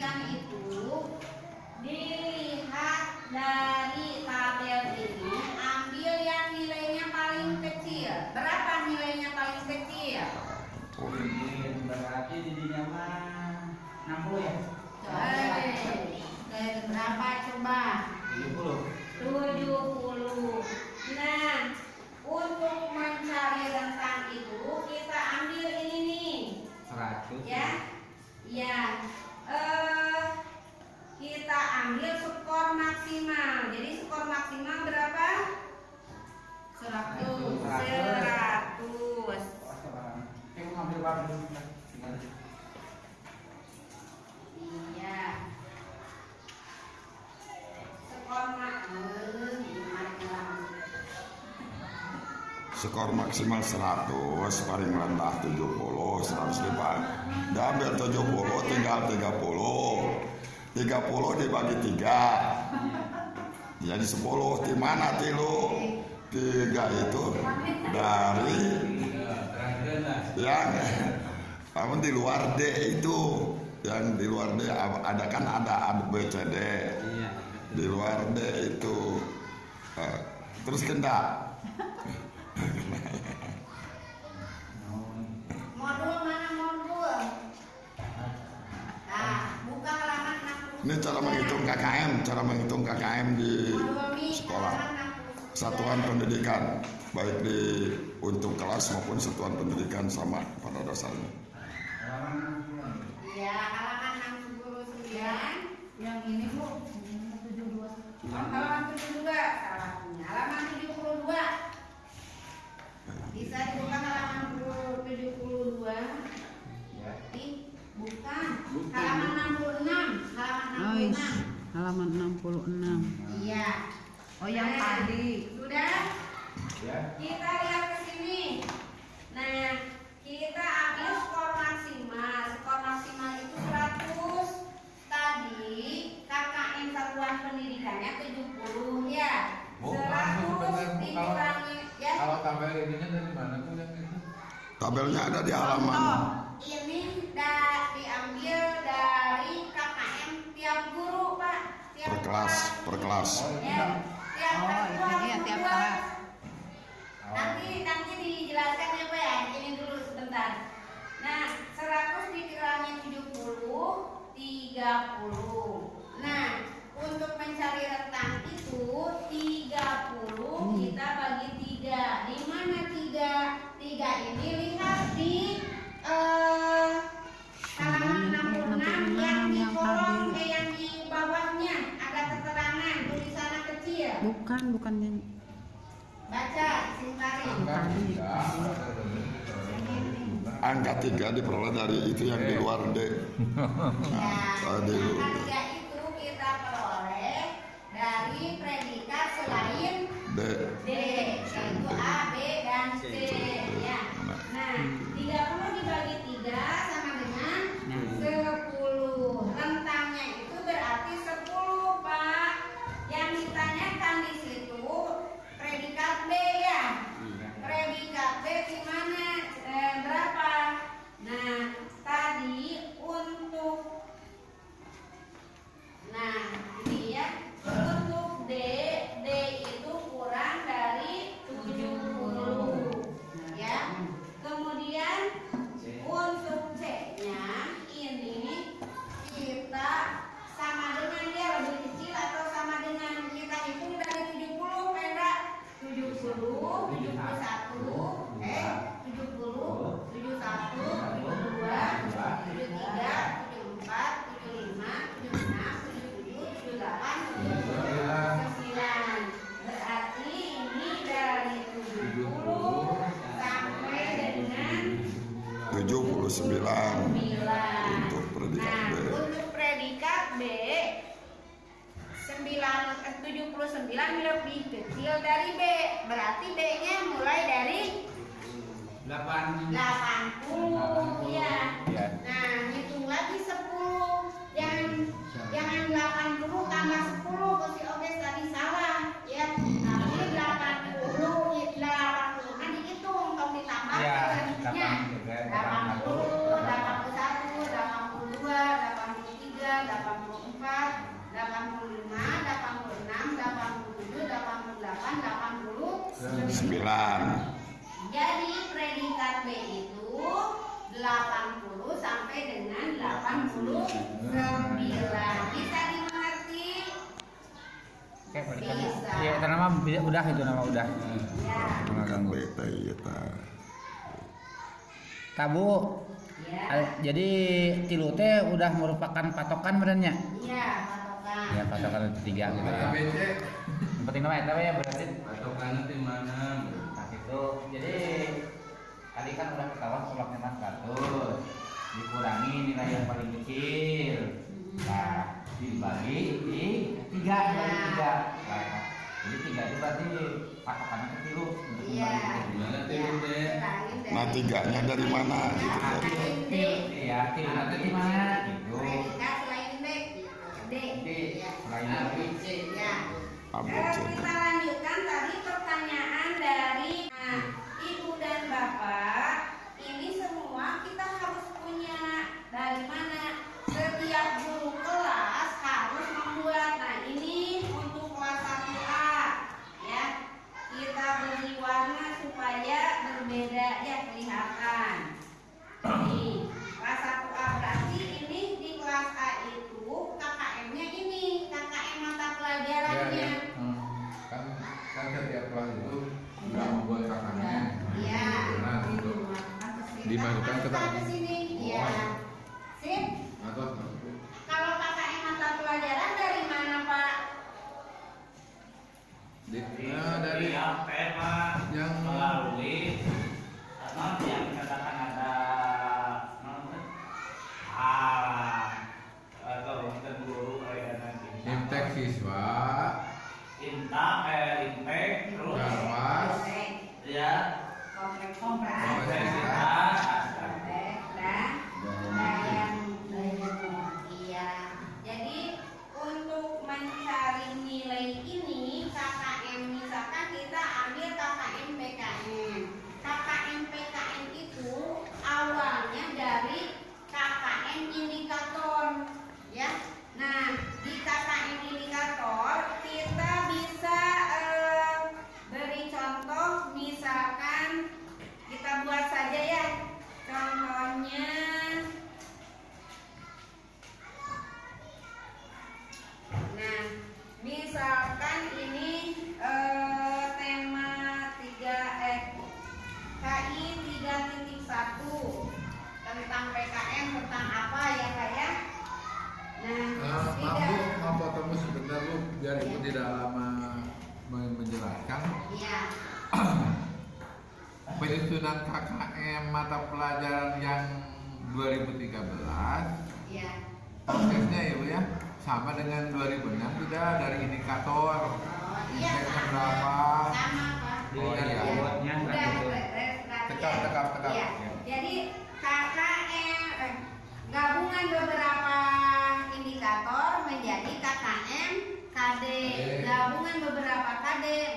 pendidikan itu dilihat dari tabel ini ambil yang nilainya paling kecil. Berapa nilainya paling kecil? Berarti didinya mah 60 ya? Eh, eh, berapa coba? 70. 70. Nah, untuk mencari rentang itu kita ambil ini nih. 100. Ya. Ya. Eh kita ambil skor maksimal. Jadi skor maksimal berapa? 100. 100. Oh, sekarang. Eh, mau ngambil berapa dulu? Tinggal. Iya. Skor maksimal. Skor maksimal 100 paling rendah 70 100 dipan diambil 70 tinggal 30 30 dibagi 3 jadi 10 di mana tilu? 3 itu dari yang namun di luar D itu. Yang di luar D ada kan ada A B C D. Iya. di luar D itu eh, terus kendak Modul mana modul? Nah, buka halaman 60. Ini cara menghitung KKM, cara menghitung KKM di sekolah. halaman 60. satuan pendidikan, baik di untuk kelas maupun satuan pendidikan sama pada dasarnya. Iya, halaman 69. Yang ini bu, tujuh dua. Oh, halaman 72 halaman 66. Iya. Oh yang Nah, tadi. Sudah? Ya. Kita lihat ke sini. Nah, kita ambil skor maksimal. Skor maksimal itu 100. Tadi KKM satuan pendidikannya 70 ya. Bu, 100 langsung sebentar, Bu, dikurangi ya. Kalau tabel ininya dari mana tuh yang itu? Tabelnya ada di halaman. Contoh, ini da, diambil dari KKM tiap guru, Pak. Tiap Per kelas, per kelas. Oh, ini Ya, tiap Oh, kelas itu dia tiap kelas. Nanti nanti dijelaskan ya Pak ya. Ini dulu sebentar. Nah, 100 dikurangi 70, 30. Bukan, bukan yang Baca, singkari. Angka tiga, Angka tiga diperoleh dari itu yang di luar D. Ya, Tadi. angka tiga itu kita peroleh dari predikat selain D. D, yaitu A, B, dan C. Ya. Nah, 30 dibagi 3 sama dengan 10. Rentangnya itu berarti 10, Pak. Yang ditanyakan di situ predikat B ya. Predikat B di mana? Eh, berapa? Nah, tadi untuk Nah, ini ya. Untuk D, D itu kurang dari 70. Ya. Kemudian untuk C-nya ini kita sama dengan dia lebih kecil atau sama dengan kita hitung dari 70 Pera 70 71 eh 70 71 72 73 74 75 76 77 78 79 berarti ini dari 70 sampai dengan 79 9 untuk predikat Nah, B. untuk predikat B 9 eh, 79 lebih kecil dari B. Berarti B-nya mulai dari 8 80 ya. Ya. Nah, hitung lagi 10. Jangan jangan 80 tambah 10 Kosi Oges tadi salah ya. Tapi 80 80 kan dihitung kalau ditambah Ya, selanjutnya 83, 80, 81, 82, 83, Jadi predikat B itu 80 sampai dengan 89. Bisa dimengerti? Oke, balikan. Bisa. Iya, itu nama udah itu nama udah. Ya. Nggak ganggu. beta iya ta. Tabu. Ya. Jadi tilu teh udah merupakan patokan benernya. Iya, patokan. Ya patokan itu tiga gitu ya. Yang penting nama eta we ya berarti. patokannya di mana Nah itu jadi tadi kan udah ketahuan kolaknya mas 100 dikurangi nilai yang paling kecil nah dibagi di tiga dibagi tiga nah, jadi tiga itu berarti patokannya kecil untuk Iya. kembali ke Ya, dari- Nah tiganya dari mana gitu Nah, dari selain D. Iya, tilu nanti di mana gitu. Selain D. D. D. Ya. Selain D. Ya. ABC. Eh, kita lanjutkan tadi pertanyaan dari nah, ibu dan bapak. Ini semua kita harus punya dari mana? Setiap guru kelas harus membuat. Nah ini untuk kelas 1A ya. Kita beri warna supaya berbeda ya kelihatan. Nih, kelas 1A berarti ini di kelas A itu KKM-nya ini, KKM mata pelajarannya. Hmm. kan kan setiap kelas itu nggak membuat kakaknya Iya. nah itu Dimasukkan ke Masukkan dalam. ke sini. Iya. Sip. atau Kalau KKM mata pelajaran dari mana, Pak? Di, nah, dari yang melalui non yang katakan ada non ah atau kita guru kayak nanti imtek siswa inta eh intek terus garwas ya Kompleks kompleks. Kompleks. Kompleks dan dan Iya. Jadi untuk mencari nilai ini KKM misalkan kita ambil KKM PKN. KKM PKN itu awalnya dari KKM indikator ya. Nah, di KKM indikator kita bisa eh, beri contoh misalkan kita buat saja ya. Contohnya Nah, misalkan ini eh, tema 3 eh KI 3.1 tentang PKM tentang apa ya Kak ya? Nah, Nah, maaf tidak. bu, mau potong sebentar bu, biar ibu tidak lama men- menjelaskan. Iya. Penyusunan KKM mata pelajaran yang 2013 Iya. prosesnya ya bu ya sama dengan 2006 tidak dari indikator Oh, iya. Berapa で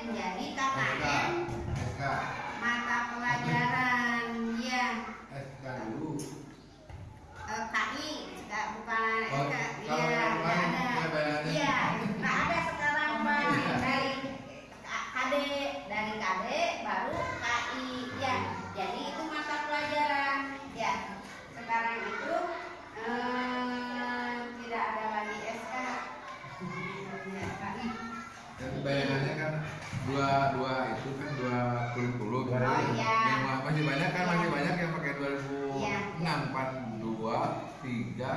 masih banyak kan masih banyak yang pakai 2006 Iya. kan dua tiga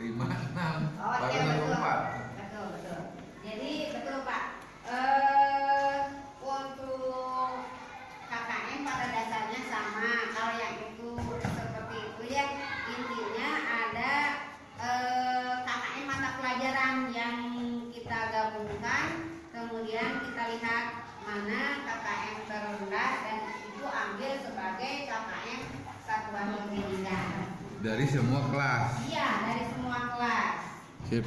lima enam Oh baru iya betul. 64 Betul betul. Jadi betul Pak. Eh untuk KKN pada dasarnya sama. Kalau yang itu seperti itu ya intinya ada eh, KKN mata pelajaran yang kita gabungkan. Kemudian kita lihat mana KKN terendah dan itu ambil sebagai KKN satuan pendidikan. dari semua kelas Iya dari semua kelas. sip